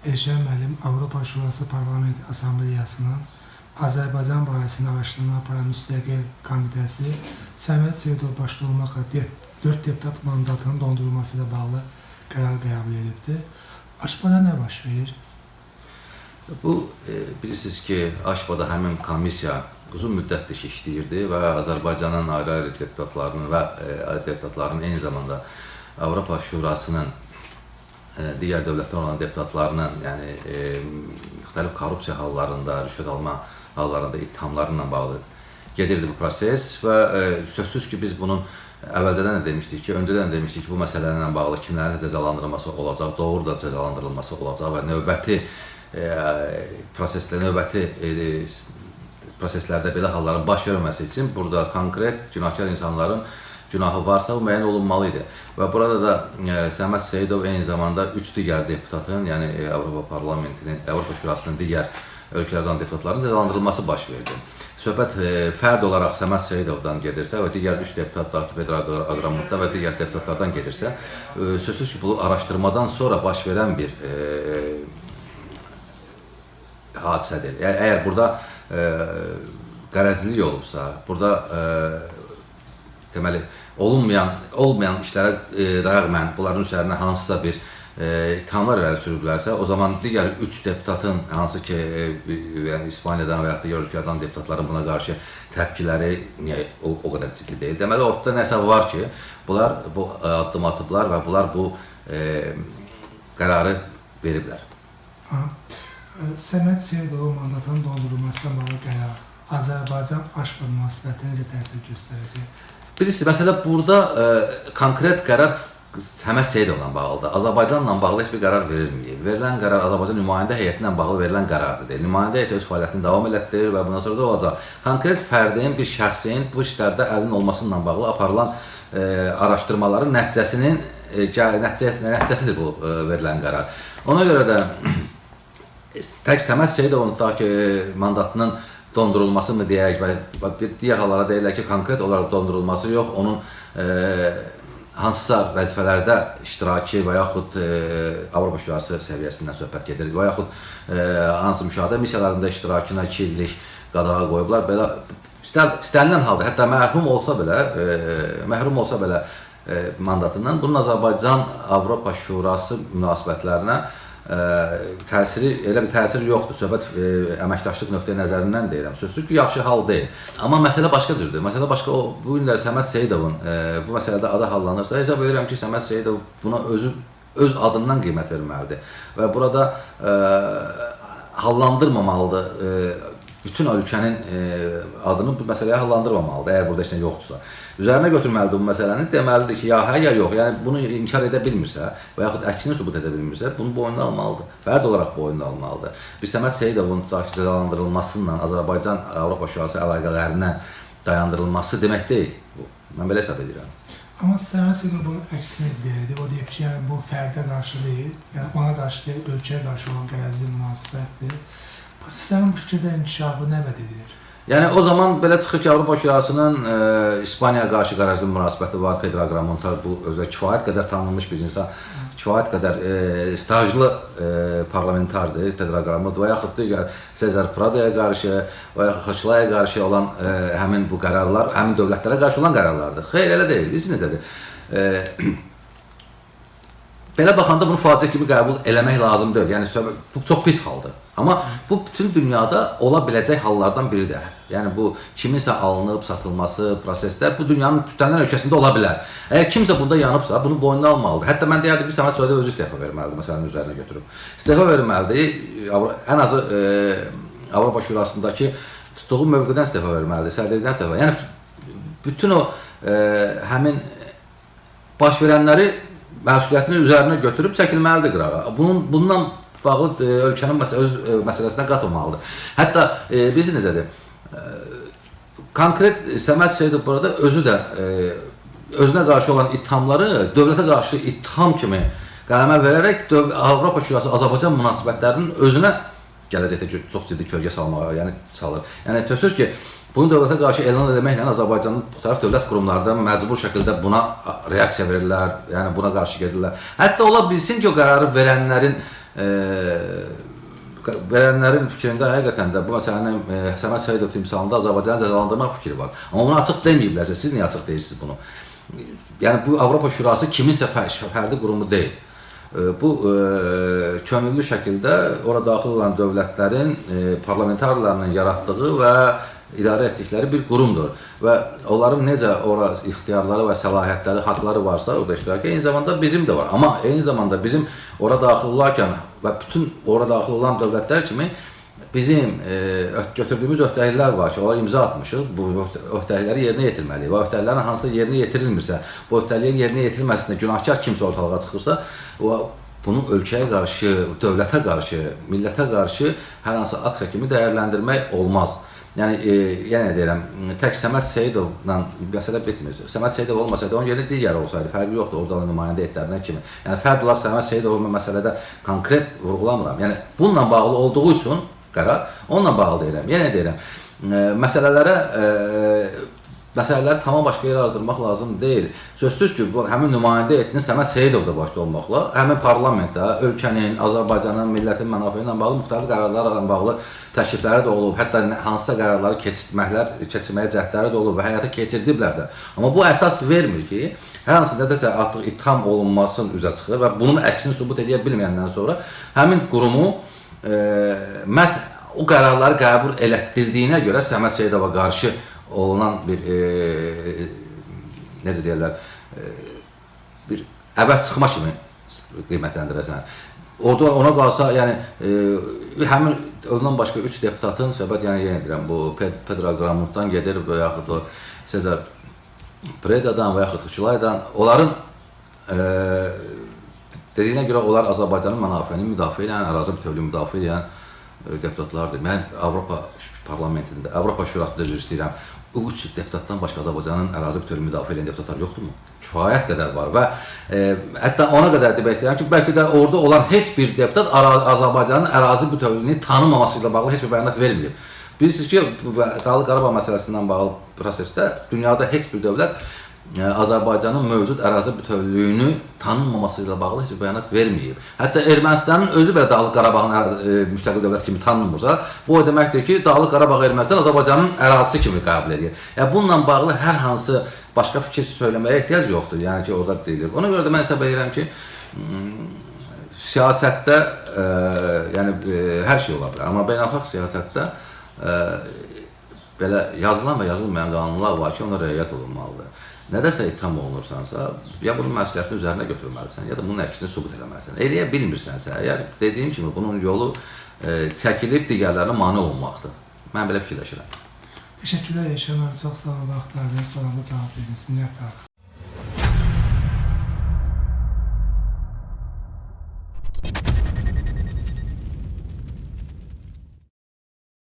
Eşən müəllim Avropa Şurası Parlament Assambleyasının Azərbaycan barəsində araşdırma aparan müstəqil komitəsi Səməd Seyidov başda olmaqla 4 deputat mandatının dondurulması ilə bağlı qərar qəbul edibdir. Aşbada nə baş verir? Bu e, bilirsiniz ki, Aşbada həmin komissiya uzun müddətdir ki, işləyirdi və Azərbaycanın ayrı-ayrı deputatlarının və e, deputatların eyni zamanda Avropa Şurasının digər dövlətlər olan deputatlarının, yəni e, müxtəlif korrupsiya hallarında, rüşvət alma hallarında ittihamlarla bağlı gedirdi bu proses və e, sözsüz ki, biz bunun əvvəldən də demişdik ki, öncədən də demişdik ki, bu məsələlərlə bağlı kimlərin cəzalandırılması olacaq, doğru da cəzalandırılması olacaq və növbəti e, proseslə növbəti e, proseslərdə belə halların baş verməməsi üçün burada konkret günahkar insanların günahı varsa o müəyyən olunmalı idi. Və burada da e, Səməd Seyidov eyni zamanda 3 digər deputatın, yəni e, Avropa Parlamentinin, Avropa Şurasının digər ölkələrdən deputatların cəzalandırılması baş verdi. Söhbət e, fərd olaraq Səməd Seyidovdan gedirsə və digər 3 deputat da Pedro Aqramutda və digər deputatlardan gedirsə, e, sözsüz ki, bu araşdırmadan sonra baş verən bir e, hadisədir. Yəni, əgər burada e, qərəzlilik olubsa, burada e, deməli olunmayan olmayan işlərə e, rəğmən bunların üzərinə hansısa bir e, ithamlar irəli sürüblərsə, o zaman digər 3 deputatın hansı ki, e, yəni İspaniyadan və ya digər ölkələrdən deputatların buna qarşı təpkiləri niyə o, o qədər ciddi deyil. Deməli ortada nəsə var ki, bunlar bu addım atıblar və bunlar bu e, qərarı veriblər. Ha. Səməd Seyidovun mandatının dondurulmasına bağlı qərar Azərbaycan-Aşqa münasibətinə necə təsir göstərəcək? Bilirsiniz, məsələ burada e, konkret qərar Səməd Seyidovla bağlıdır. Azərbaycanla bağlı heç bir qərar verilməyib. Verilən qərar Azərbaycan nümayəndə heyəti ilə bağlı verilən qərardır. Nümayəndə heyəti öz fəaliyyətini davam elətdirir və bundan sonra da olacaq. Konkret fərdin, bir şəxsin bu işlərdə əlinin olması ilə bağlı aparılan e, araşdırmaların nəticəsinin e, nəticəsi, nəticəsidir bu e, verilən qərar. Ona görə də tək Səməd Seyidovun ta ki mandatının dondurulması mı deyək və digər hallara deyirlər ki, konkret olaraq dondurulması yox, onun e, hansısa vəzifələrdə iştirakı və yaxud e, Avropa Şurası səviyyəsindən söhbət gedir və yaxud e, hansı müşahidə missiyalarında iştirakına 2 illik qadağa qoyublar. Belə istənilən halda, hətta məhrum olsa belə, e, məhrum olsa belə e, mandatından bunun Azərbaycan Avropa Şurası münasibətlərinə ə, təsiri elə bir təsir yoxdur. Söhbət ə, əməkdaşlıq nöqteyi nəzərindən deyirəm. Sözsüz ki, yaxşı hal deyil. Amma məsələ başqa cürdür. Məsələ başqa o bu günlər Səməd Seyidovun ə, bu məsələdə adı hallanırsa, hesab edirəm ki, Səməd Seyidov buna özü öz adından qiymət verməlidir və burada ə, hallandırmamalıdır. Ə, bütün ölkənin e, adını bu məsələyə hallandırmamalıdır, əgər burada heç nə yoxdursa. Üzərinə götürməlidir bu məsələni, deməlidir ki, ya hə, ya yox. Yəni bunu inkar edə bilmirsə və yaxud əksini sübut edə bilmirsə, bunu boynuna almalıdır. Fərd olaraq boynuna almalıdır. Biz Səməd Seyidovun tutaq ki, cəzalandırılmasıyla Azərbaycan Avropa Şurası əlaqələrindən dayandırılması demək deyil bu. Mən belə hesab edirəm. Amma Səməd Seyidov bunun əksini deyirdi. O deyib ki, yəni bu fərdə qarşı deyil, yəni ona qarşı deyil, ölkəyə qarşı olan qərəzli münasibətdir. Bu şəkildə inkişafı nə vəd edir? Yəni o zaman belə çıxır ki, Avropa Şurasının e, İspaniyaya qarşı qərəzli münasibəti var. Pedro Agramontal bu özü kifayət qədər tanınmış bir insan, kifayət qədər e, stajlı e, parlamentardır Pedro Agramont və yaxud digər Cesar Pradoya qarşı və yaxud Xaçlaya qarşı olan e, həmin bu qərarlar, həmin dövlətlərə qarşı olan qərarlardır. Xeyr, elə deyil. Bilirsiniz nədir? E, Belə baxanda bunu faciə kimi qəbul eləmək lazım deyil. Yəni bu çox pis haldır. Amma bu bütün dünyada ola biləcək hallardan biridir. Yəni bu kiminsə alınıb satılması prosesdə bu dünyanın tütənlər ölkəsində ola bilər. Əgər kimsə burada yanıbsa, bunu boynuna almalıdır. Hətta mən deyərdim ki, Səməd Sövdə özü istefa verməlidir məsələnin üzərinə götürüb. İstefa verməlidir. Ən azı e, Avropa Şurasındakı tutduğu mövqedən istefa verməlidir, sədrlikdən istefa. Yəni bütün o e, həmin baş verənləri məsuliyyətini üzərinə götürüb çəkilməlidir qırağa. Bunun bundan bağlı e, ölkənin məsə öz e, məsələsinə qatılmalıdır. Hətta e, biz necədir? E, konkret Səməd Seyidov burada özü də e, özünə qarşı olan ittihamları dövlətə qarşı ittiham kimi qələmə verərək Avropa Şurası Azərbaycan münasibətlərinin özünə gələcəkdə çox ciddi kölgə salmağa, yəni salır. Yəni təsəvvür ki, Bunu dövlətə qarşı elan etməklə Azərbaycanın bu tərəf dövlət qurumları da məcbur şəkildə buna reaksiya verirlər, yəni buna qarşı gedirlər. Hətta ola bilsin ki, o qərarı verənlərin e, verənlərin fikrində həqiqətən də bu məsələnin e, Səməd Səidov timsalında Azərbaycanı cəzalandırmaq fikri var. Amma bunu açıq deməyiblərsə, siz niyə açıq deyirsiniz bunu? Yəni bu Avropa Şurası kiminsə fər- fərdi qurumu deyil. E, Bu e, könüllü şəkildə ora daxil olan dövlətlərin e, parlamentarlarının yaratdığı və idarə etdikləri bir qurumdur və onların necə ora ixtiyarları və səlahiyyətləri, haqqları varsa orada iştirak eyni zamanda bizim də var. Amma eyni zamanda bizim ora daxil olarkən və bütün ora daxil olan dövlətlər kimi bizim e, öt- götürdüyümüz öhdəliklər var ki, onlara imza atmışıq. Bu öhdə- öhdəlikləri yerinə yetirməliyik. Və öhdəliklərin hansısa yerinə yetirilmirsə, bu öhdəliyin yerinə yetirilməsində günahkar kimsə ortalığa çıxırsa, o bunu ölkəyə qarşı, dövlətə qarşı, millətə qarşı hər hansı aksiya kimi dəyərləndirmək olmaz. Yəni e, yenə deyirəm, tək Səməd Seyidovla məsələ bitmir. Səməd Seyidov olmasaydı, onun yerinə digəri olsaydı, fərqi yoxdur orada nümayəndə etlərindən kimi. Yəni fərq olaraq Səməd Seyidov məsələdə konkret vurğulamıram. Yəni bununla bağlı olduğu üçün qərar onunla bağlı deyirəm. Yenə deyirəm, e, məsələlərə e, məsələləri tamam başqa yerə azdırmaq lazım deyil. Sözsüz ki, bu həmin nümayəndə etdiyiniz Səməd Seyidov da başda olmaqla, həmin parlamentdə ölkənin, Azərbaycanın, millətin mənafeyi ilə bağlı müxtəlif qərarlarla bağlı təklifləri də olub, hətta hansısa qərarları keçirtməklər, keçirməyə cəhdləri də olub və həyata keçirdiblər də. Amma bu əsas vermir ki, hər hansı nədəsə artıq itham olunmasın üzə çıxır və bunun əksini sübut edə bilməyəndən sonra həmin qurumu e, məhz o qərarları qəbul elətdirdiyinə görə Səməd Seyidova qarşı olunan bir e, necə deyirlər, e, bir əvəz çıxma kimi qiymətləndirəsən. Orada ona qalsa, yəni e, həmin ondan başqa 3 deputatın söhbət yəni yenə deyirəm, bu Ped- Pedro Gramutdan gedir və yaxud o Sezar Predadan və yaxud Xüçulaydan onların e, dediyinə görə onlar Azərbaycanın mənafeyini müdafiə edən, ərazi bütövlüyünü müdafiə edən deputatlardır. Mən Avropa parlamentində, Avropa Şurasında üzr istəyirəm. O üç deputatdan başqa Azərbaycanın ərazi bütövlüyünü müdafiə edən deputatlar yoxdurmu? Kifayət qədər var və e, hətta ona qədər demək istəyirəm ki, bəlkə də orada olan heç bir deputat Azərbaycanın ərazi bütövlüyünü tanımaması ilə bağlı heç bir bəyanat verməyib. Bilirsiniz ki, bu Dağlıq Qarabağ məsələsindən bağlı prosesdə dünyada heç bir dövlət Azərbaycanın mövcud ərazi bütövlüyünü tanınmaması ilə bağlı heç bəyanat verməyib. Hətta Ermənistanın özü belə Dağlıq Qarabağın ərazi- e, müstəqil dövlət kimi tanınmırsa, bu o deməkdir ki, Dağlıq Qarabağ Ermənistan Azərbaycanın ərazisi kimi qəbul edir. Yəni bununla bağlı hər hansı başqa fikir söyləməyə ehtiyac yoxdur. Yəni ki, orada deyilir. Ona görə də mən hesab edirəm ki, siyasətdə e, yəni e, hər şey ola bilər, amma beynəlxalq siyasətdə e, belə yazılan və yazılmayan qanunlar var ki, ona riayət olunmalıdır. Nədəsə itham olunursansa, ya bunun məsuliyyətini üzərinə götürməlisən, ya da bunun əksini sübut etməlisən. Eləyə bilmirsənsə, əgər dediyim kimi bunun yolu e, çəkilib digərlərinə mane olunmaqdır. Mən belə fikirləşirəm. Təşəkkürlər Eşən müəllim, çox sağ olun vaxtlarınız, sualına cavab verdiniz. Minnətdarıq.